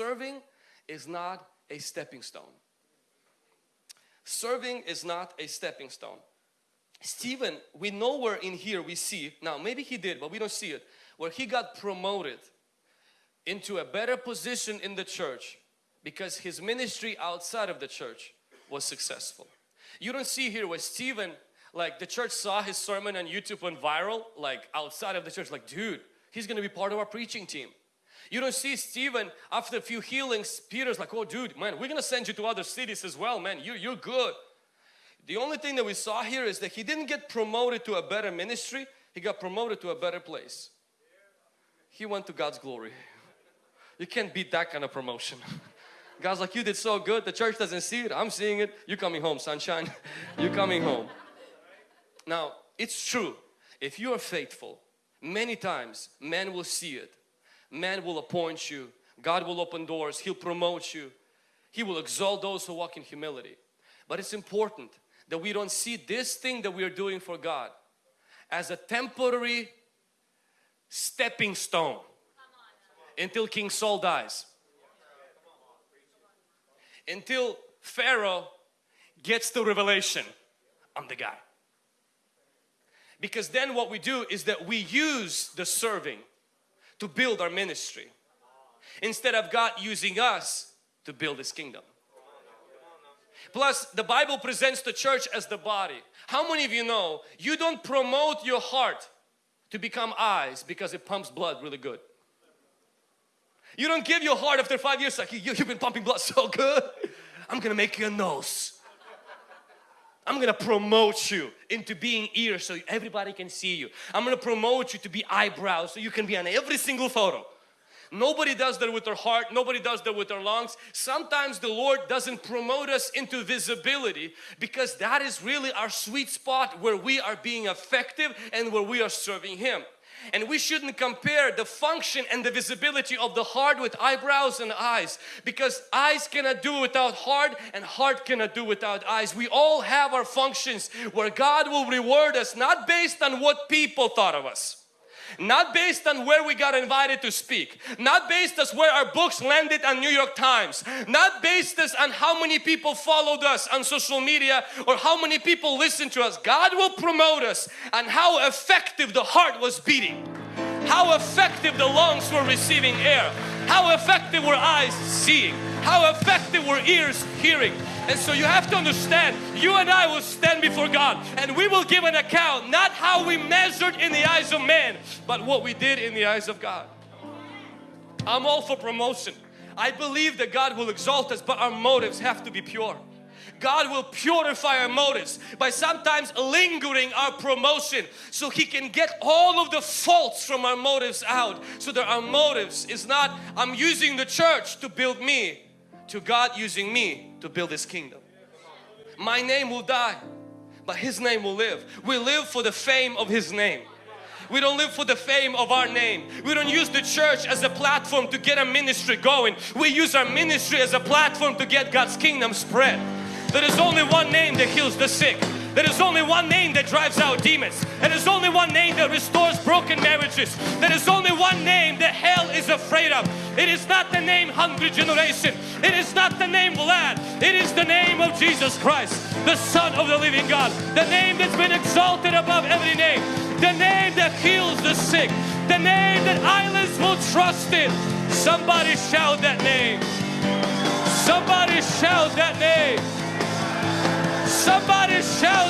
serving is not a stepping stone. Serving is not a stepping stone. Stephen, we know where in here we see, now maybe he did, but we don't see it, where he got promoted into a better position in the church because his ministry outside of the church was successful. You don't see here where Stephen, like the church saw his sermon on YouTube went viral, like outside of the church, like dude, he's gonna be part of our preaching team. You don't see Stephen after a few healings, Peter's like, oh dude, man, we're gonna send you to other cities as well, man, you, you're good. The only thing that we saw here is that he didn't get promoted to a better ministry, he got promoted to a better place. He went to God's glory. You can't beat that kind of promotion. God's like, you did so good, the church doesn't see it, I'm seeing it, you're coming home sunshine, you're coming home. Now, it's true, if you are faithful, many times men will see it, man will appoint you, God will open doors, He'll promote you, He will exalt those who walk in humility. But it's important that we don't see this thing that we are doing for God as a temporary stepping stone until King Saul dies. Until Pharaoh gets the revelation, I'm the guy. Because then what we do is that we use the serving to build our ministry instead of God using us to build His kingdom. Plus, the Bible presents the church as the body. How many of you know you don't promote your heart to become eyes because it pumps blood really good? You don't give your heart after five years like you, you've been pumping blood so good. I'm gonna make you a nose. I'm gonna promote you into being ears so everybody can see you. I'm gonna promote you to be eyebrows so you can be on every single photo. Nobody does that with their heart. Nobody does that with their lungs. Sometimes the Lord doesn't promote us into visibility because that is really our sweet spot where we are being effective and where we are serving Him. And we shouldn't compare the function and the visibility of the heart with eyebrows and eyes because eyes cannot do without heart and heart cannot do without eyes. We all have our functions where God will reward us not based on what people thought of us not based on where we got invited to speak, not based on where our books landed on New York Times, not based on how many people followed us on social media or how many people listened to us. God will promote us on how effective the heart was beating, how effective the lungs were receiving air, how effective were eyes seeing, how effective were ears hearing. And so you have to understand, you and I will stand before God and we will give an account, not how we measured in the eyes of man, but what we did in the eyes of God. I'm all for promotion. I believe that God will exalt us, but our motives have to be pure. God will purify our motives by sometimes lingering our promotion so He can get all of the faults from our motives out so that our motives is not I'm using the church to build me to God using me to build His kingdom. My name will die but His name will live. We live for the fame of His name. We don't live for the fame of our name. We don't use the church as a platform to get a ministry going. We use our ministry as a platform to get God's kingdom spread. There is only one name that heals the sick. There is only one name that drives out demons. There is only one name that restores broken marriages. There is only one name that hell is afraid of. It is not the name Hungry Generation. It is not the name Vlad. It is the name of Jesus Christ, the Son of the living God. The name that's been exalted above every name. The name that heals the sick. The name that islands will trust in. Somebody shout that name. Somebody shout that name. Somebody shout